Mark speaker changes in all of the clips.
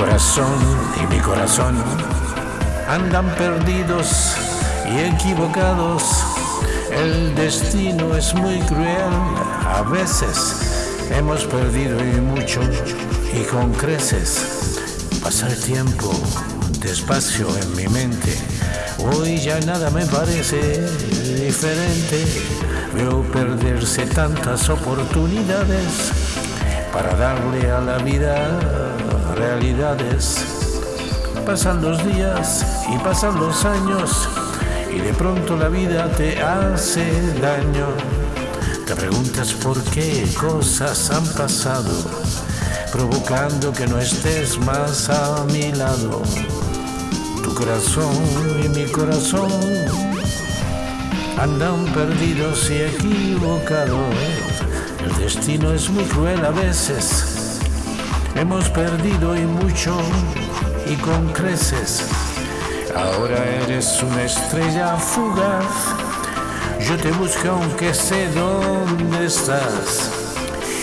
Speaker 1: corazón y mi corazón andan perdidos y equivocados. El destino es muy cruel, a veces hemos perdido y mucho y con creces. Pasar tiempo despacio en mi mente, hoy ya nada me parece diferente. Veo perderse tantas oportunidades para darle a la vida realidades. Pasan los días y pasan los años y de pronto la vida te hace daño. Te preguntas por qué cosas han pasado, provocando que no estés más a mi lado. Tu corazón y mi corazón andan perdidos y equivocados. El destino es muy cruel a veces. Hemos perdido y mucho y con creces. Ahora eres una estrella fugaz. Yo te busco aunque sé dónde estás.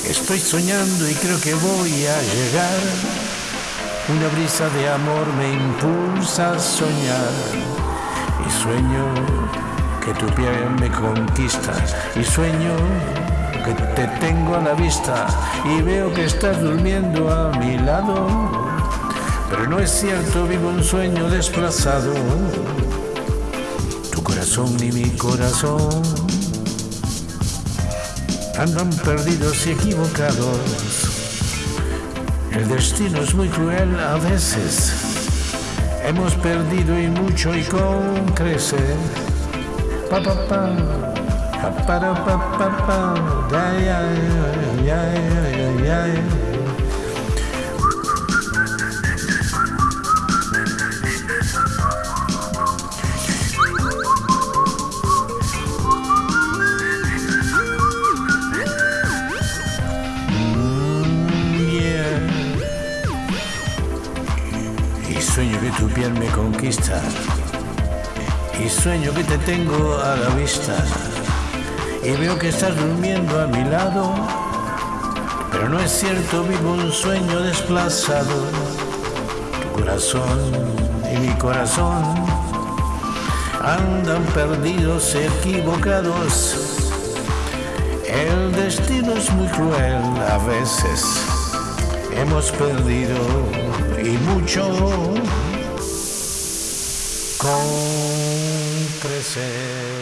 Speaker 1: Estoy soñando y creo que voy a llegar. Una brisa de amor me impulsa a soñar. Y sueño que tu piel me conquista. Y sueño que te tengo a la vista. Y veo que estás durmiendo a mi lado. Pero no es cierto, vivo un sueño desplazado. Tu corazón y mi corazón andan perdidos y equivocados. El destino es muy cruel a veces. Hemos perdido y mucho y con crecer. Pa pa pa, pa para pa pa pa, ya ya ya ya ya. ya. sueño que tu piel me conquista y sueño que te tengo a la vista y veo que estás durmiendo a mi lado, pero no es cierto, vivo un sueño desplazado. Tu corazón y mi corazón andan perdidos, equivocados. El destino es muy cruel a veces. Hemos perdido y mucho con presente.